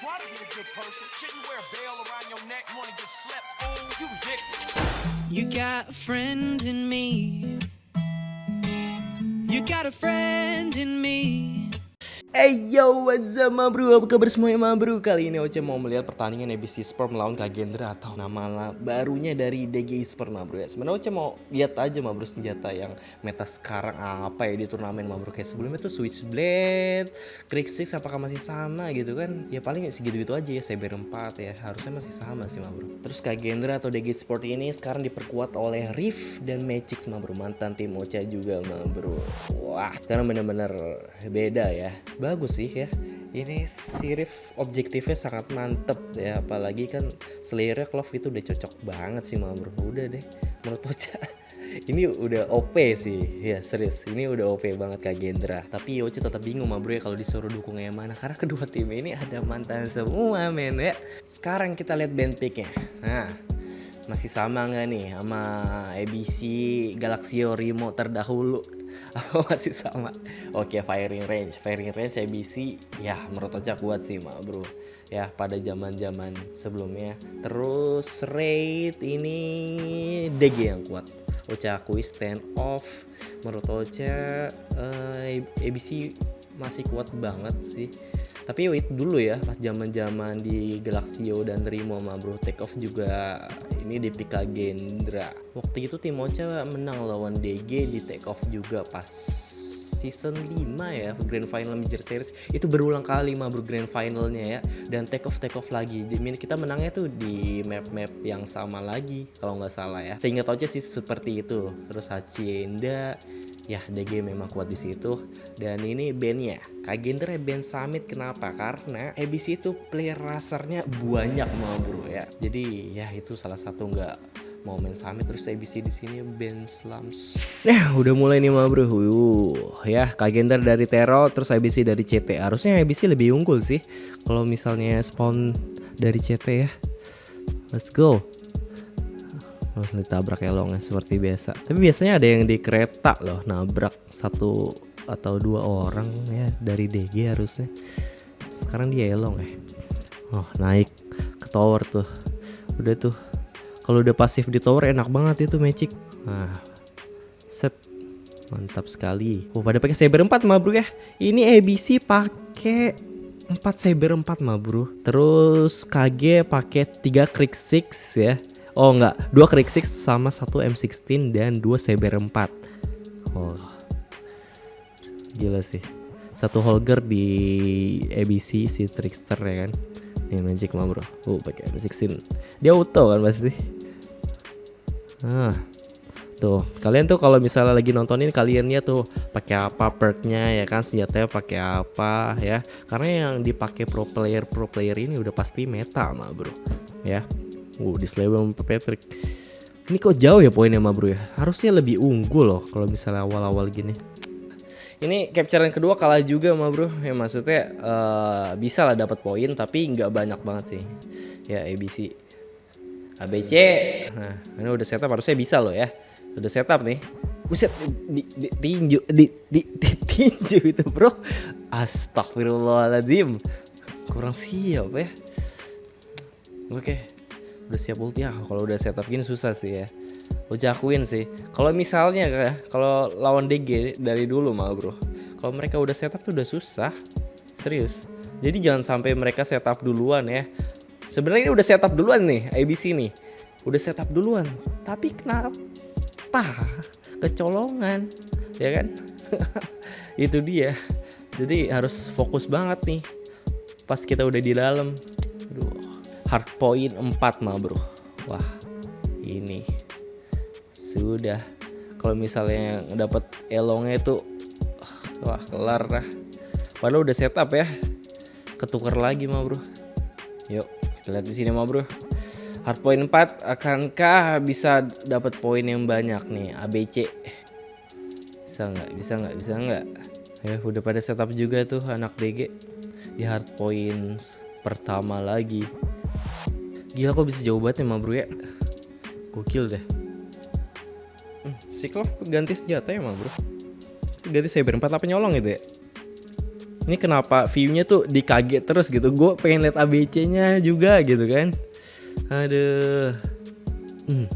try to be a good person. Shouldn't wear a around your neck, wanna get slept. You ridiculous. You got a friend in me. You got a friend in me. Hey yo, what's up ma bro? Apa kabar semuanya ma bro? Kali ini Oce mau melihat pertandingan ABC Sport melawan Kagendra atau nama barunya dari DG Sport ma bro ya. Sebenarnya Oce mau lihat aja ma bro senjata yang meta sekarang apa ya di turnamen ma bro. Kayak sebelumnya tuh Switchblade, Crixix apakah masih sama gitu kan? Ya paling segitu-gitu aja ya, Saber 4 ya. Harusnya masih sama sih ma bro. Terus Kagendra atau DG Sport ini sekarang diperkuat oleh Riff dan Magix ma bro. Mantan tim Oce juga ma bro. Wah, sekarang bener-bener beda ya bagus sih ya. Ini sirif objektifnya sangat mantep ya apalagi kan Slayer Clove itu udah cocok banget sih bro udah deh menurut Ocha ini udah OP sih ya serius. Ini udah OP banget Kak Gendra. Tapi Ocha tetap bingung mah bro ya kalau disuruh dukung yang mana karena kedua tim ini ada mantan semua men ya. Sekarang kita lihat band picknya. Nah masih sama nggak nih sama ABC Galaxio Rimo terdahulu apa masih sama? Oke firing range. Firing range ABC ya menurut aja kuat sih mak bro. Ya pada zaman zaman sebelumnya. Terus rate ini DG yang kuat. Ocha akui stand off. Menurut Ocha uh, eh, ABC masih kuat banget sih tapi wait dulu ya pas zaman zaman di Galaxio dan Rimo sama bro take off juga ini di Pika Gendra. Waktu itu tim Ocha menang lawan DG di take off juga pas season 5 ya grand final major series. Itu berulang kali mah bro grand finalnya ya. Dan take off take off lagi. Kita menangnya tuh di map-map yang sama lagi kalau nggak salah ya. Sehingga tau aja sih seperti itu. Terus Hacienda ya DG memang kuat di situ. Dan ini bandnya Kagenter band Summit. Kenapa? Karena ABC itu player rasernya banyak mau bro ya. Jadi ya itu salah satu nggak mau main summit terus ABC di sini band slums. Nah udah mulai nih mah bro. Uh, ya Kagenter dari Tero terus ABC dari CT harusnya ABC lebih unggul sih kalau misalnya spawn dari CT ya. Let's go. Harus ditabrak elongnya seperti biasa. Tapi biasanya ada yang di kereta loh nabrak satu atau dua orang ya dari DG harusnya. Sekarang dia elong ya. Oh naik ke tower tuh. Udah tuh kalau udah pasif di tower enak banget itu magic nah set mantap sekali oh pada pakai saber 4 mah bro ya ini ABC pakai 4 saber 4 mah bro terus KG pakai 3 krieg 6 ya Oh enggak, dua Krieg 6 sama satu M16 dan dua Saber 4. Oh. Gila sih. Satu Holger di ABC si Trickster ya kan. Ini Magic mah bro. Oh pakai M16. Dia auto kan pasti. Ah. Tuh, kalian tuh kalau misalnya lagi nontonin kaliannya tuh pakai apa perknya ya kan senjatanya pakai apa ya. Karena yang dipakai pro player pro player ini udah pasti meta mah bro. Ya. Uh, di sama Patrick. Ini kok jauh ya poinnya mah bro ya? Harusnya lebih unggul loh kalau misalnya awal-awal gini. Ini capturean kedua kalah juga mah bro. Ya maksudnya uh, bisa lah dapat poin tapi nggak banyak banget sih. Ya ABC. ABC. Nah, ini udah setup harusnya bisa loh ya. Udah setup nih. Buset di, di, tinju di, di, di tinju itu bro. Astagfirullahaladzim. Kurang siap ya. Oke. Okay udah siap ulti ya kalau udah setup gini susah sih ya gue jakuin sih kalau misalnya ya kalau lawan DG dari dulu mah bro kalau mereka udah setup tuh udah susah serius jadi jangan sampai mereka setup duluan ya sebenarnya ini udah setup duluan nih ABC nih. Udah setup duluan. Tapi kenapa? Kecolongan ya kan? Itu dia. Jadi harus fokus banget nih. Pas kita udah di dalam. Hard point 4 mah bro. Wah ini sudah. Kalau misalnya dapat elongnya itu wah kelar dah padahal udah setup ya. Ketukar lagi mah bro. Yuk kita lihat di sini mah bro. Hard point 4 akankah bisa dapat poin yang banyak nih ABC bisa nggak? Bisa nggak? Bisa nggak? Ya udah pada setup juga tuh anak DG di hard point pertama lagi. Gila kok bisa jauh banget emang bro ya? Gokil deh. Hmm, Cyclops ganti senjata ya emang bro? Ganti Cyber 4 apa nyolong itu ya Ini kenapa view-nya tuh dikaget terus gitu. Gue pengen lihat ABC-nya juga gitu kan. Aduh. Hmm.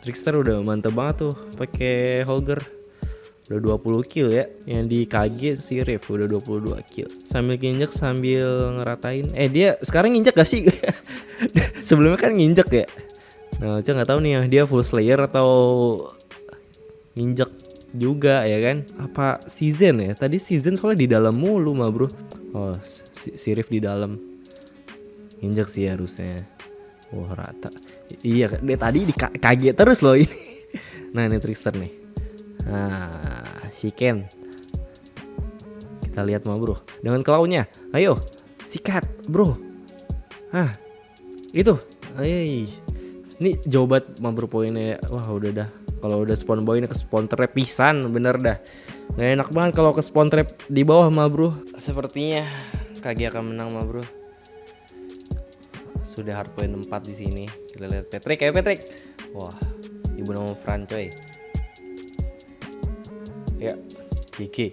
Trickster udah mantep banget tuh pakai Holger. Udah 20 kill ya. Yang di KG si Riff udah 22 kill. Sambil nginjek sambil ngeratain. Eh dia sekarang nginjek gak sih? Sebelumnya kan nginjek ya. Nah, Ocha nggak tahu nih ya dia full slayer atau nginjek juga ya kan? Apa season ya? Tadi season soalnya di dalam mulu mah bro. Oh si, si Rif di dalam. Injek sih harusnya. Wah rata. Iya dia tadi di kaget terus loh ini. Nah ini Trickster nih. Nah si Ken. Kita lihat mah bro. Dengan klaunya ayo sikat bro. Ah itu. Ayo ini banget mah bro poinnya. Wah udah dah kalau udah spawn bawah ini ke spawn trap pisan bener dah. Nggak enak banget kalau ke spawn trap di bawah mah bro. Sepertinya kaki akan menang mah bro. Sudah hard point 4 di sini. Kita lihat Patrick kayak Patrick. Wah ibu nama Fran coy. Ya Kiki.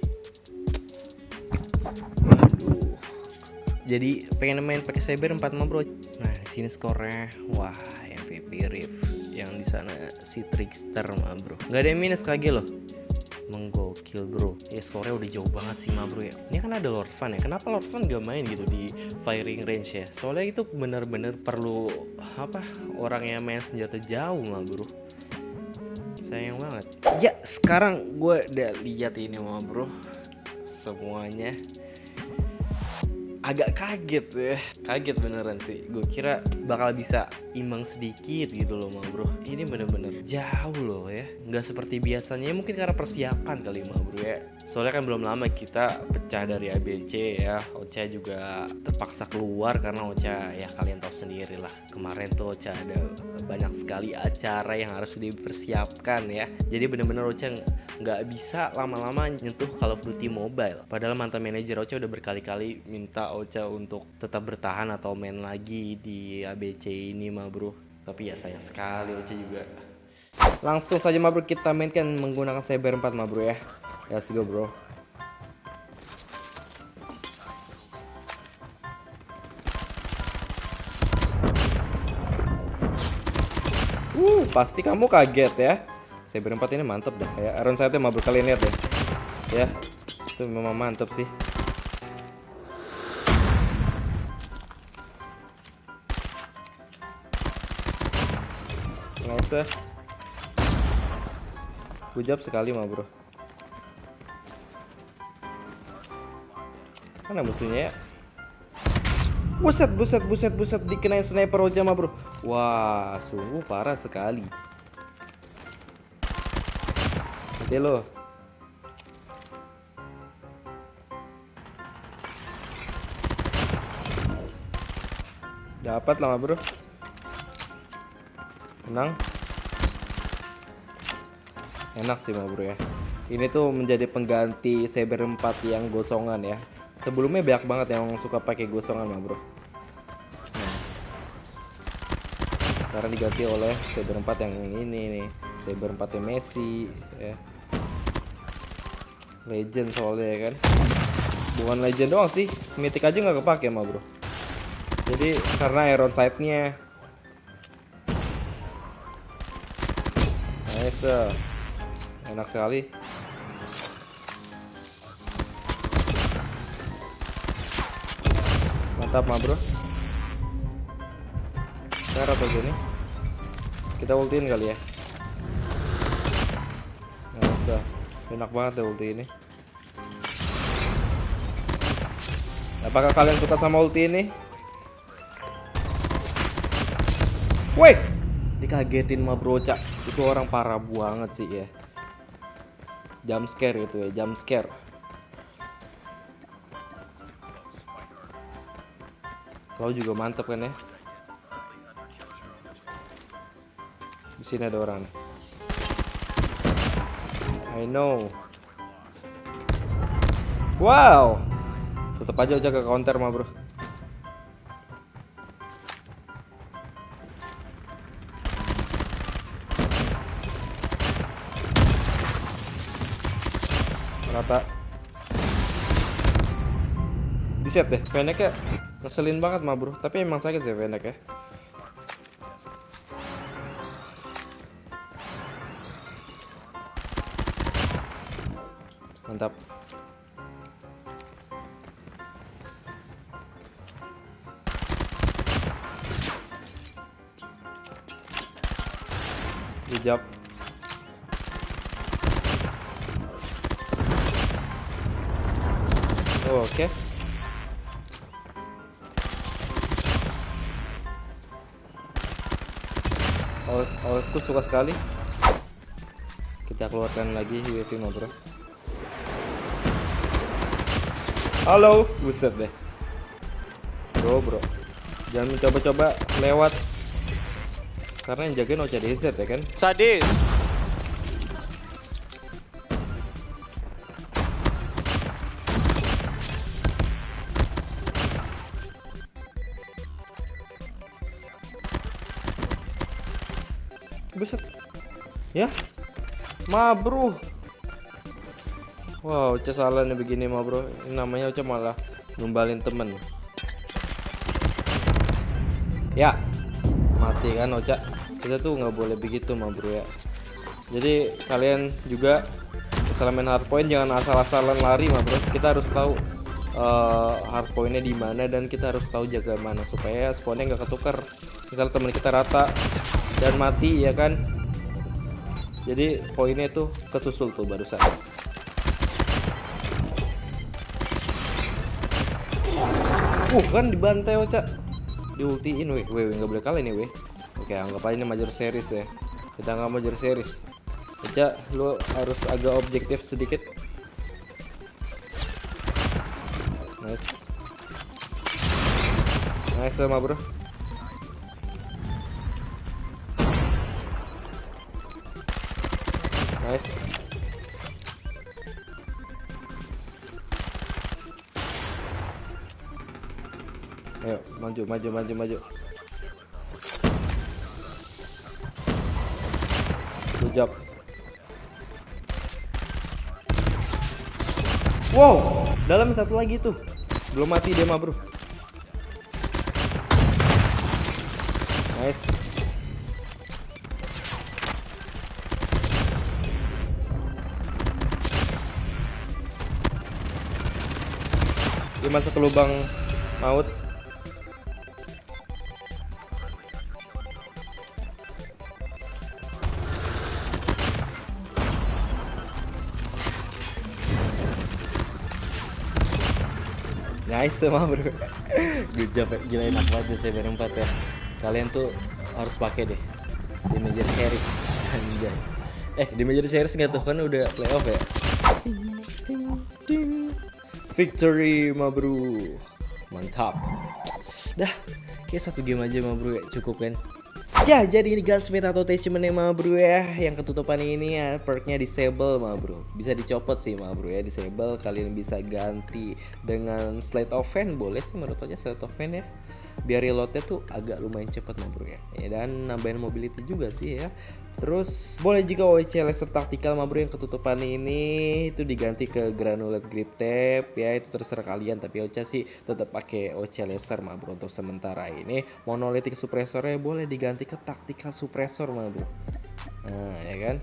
Jadi pengen main pakai saber 4 mah bro. Nah di sini skornya wah MVP Rift yang di sana si trickster mah bro. Nggak ada yang minus kage loh. Menggokil bro. Ya skornya udah jauh banget sih mah bro ya. Ini kan ada Lord Fan ya. Kenapa Lord Fan gak main gitu di firing range ya? Soalnya itu bener-bener perlu apa orang yang main senjata jauh mah bro. Sayang banget. Ya sekarang gue udah lihat ini mah bro. Semuanya agak kaget ya. Kaget beneran sih. Gue kira bakal bisa imbang sedikit gitu loh mah bro. Ini bener-bener jauh loh ya. Nggak seperti biasanya. Mungkin karena persiapan kali mah bro ya. Soalnya kan belum lama kita pecah dari ABC ya. Ocha juga terpaksa keluar karena Ocha ya kalian tahu sendiri lah. Kemarin tuh Ocha ada banyak sekali acara yang harus dipersiapkan ya. Jadi bener-bener Ocha nggak bisa lama-lama nyentuh Call of Duty Mobile. Padahal mantan manajer Ocha udah berkali-kali minta Ocha untuk tetap bertahan atau main lagi di ABC ini mah bro. Tapi ya sayang sekali Ocha juga. Langsung saja mah bro kita mainkan menggunakan Cyber 4 mah bro ya. Let's go bro. Uh, pasti kamu kaget ya. Saya berempat ini mantep dah. Ya, Iron Sight mau kalian lihat deh. Ya, itu memang mantep sih. Usah. Hujab sekali mah bro. Mana musuhnya ya? Buset, buset, buset, buset dikenain sniper aja mah bro. Wah, sungguh parah sekali. Hati lo. Dapat lama bro. Menang. Enak sih mah bro ya. Ini tuh menjadi pengganti Saber 4 yang gosongan ya. Sebelumnya banyak banget yang suka pakai gosongan mah bro. Nah. Sekarang diganti oleh Saber 4 yang ini nih. Saber 4 Messi ya. Legend soalnya ya kan. Bukan legend doang sih, mythic aja nggak kepake mah bro. Jadi karena iron sight-nya. Nice. Enak sekali. Mantap mah bro. Cara apa gini? Kita ultiin kali ya. Nggak usah. Enak banget ya ulti ini. Apakah kalian suka sama ulti ini? Woi, dikagetin mah bro cak. Itu orang parah banget sih ya. Jump scare itu ya, jump scare. Kalau juga mantep kan ya. Di sini ada orang. I know. Wow. Tetap aja jaga counter mah, Bro. Di set deh, pendeknya ngeselin banget mah bro. Tapi emang sakit sih pendek ya. Mantap. Hijab. Oke. Out, outku suka sekali. Kita keluarkan lagi UAV bro. Halo, buset deh. Bro, bro. Jangan mencoba-coba lewat. Karena yang jagain OCDZ ya kan. Sadis. Ya. Ma bro. Wow, Ocha salah nih begini ma bro. Namanya Ocha malah numbalin temen. Ya. Mati kan Ocha. Kita tuh nggak boleh begitu ma bro ya. Jadi kalian juga setelah main hardpoint jangan asal-asalan lari ma bro. Kita harus tahu uh, hardpointnya di mana dan kita harus tahu jaga mana supaya spawnnya nggak ketukar. Misal teman kita rata dan mati ya kan jadi poinnya tuh kesusul tuh barusan. Uh kan dibantai Oca diultiin weh. Weh nggak boleh kalah nih weh. Oke anggap aja ini major series ya. Kita nggak major series. Oca lu harus agak objektif sedikit. Nice. Nice sama bro Nice. Ayo, maju, maju, maju, maju. Good job. Wow, dalam satu lagi tuh. Belum mati dia mah, Bro. Nice. Dia masuk ke lubang maut. Nice semua bro. Good job ya. Gila enak banget ya saya empat ya. Kalian tuh harus pakai deh. Di major series. Anjay. Eh di major series nggak tuh? Kan udah playoff ya Victory ma bro. Mantap. Dah Kayak satu game aja ma bro ya. Cukup kan? Ya jadi ini gunsmith atau attachment ma bro ya. Yang ketutupan ini ya perknya disable ma bro. Bisa dicopot sih ma bro ya. Disable Kalian bisa ganti dengan slate of hand Boleh sih menurut aja slate of hand ya Biar reloadnya tuh agak lumayan cepat ma bro ya, ya Dan nambahin mobility juga sih ya. Terus boleh juga OEC laser tactical ma bro yang ketutupan ini itu diganti ke granulate grip tape. Ya itu terserah kalian tapi OC sih tetap pakai OC laser ma bro untuk sementara ini. Monolithic suppressornya boleh diganti ke tactical suppressor ma bro. Nah ya kan?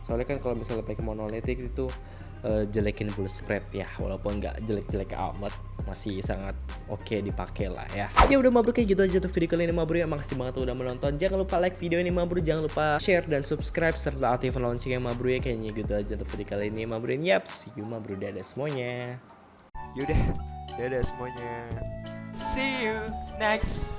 Soalnya kan kalau misalnya pakai monolithic itu uh, jelekin bullet spread ya walaupun nggak jelek-jelek amat masih sangat oke okay dipakai lah ya. Ya udah mabruk kayak gitu aja tuh video kali ini mabruk ya makasih banget udah menonton. Jangan lupa like video ini mabruk jangan lupa share dan subscribe serta aktifkan loncengnya mabruk ya kayaknya gitu aja tuh video kali ini mabruk yap see you mabruk dadah semuanya. Yaudah, dadah semuanya. See you next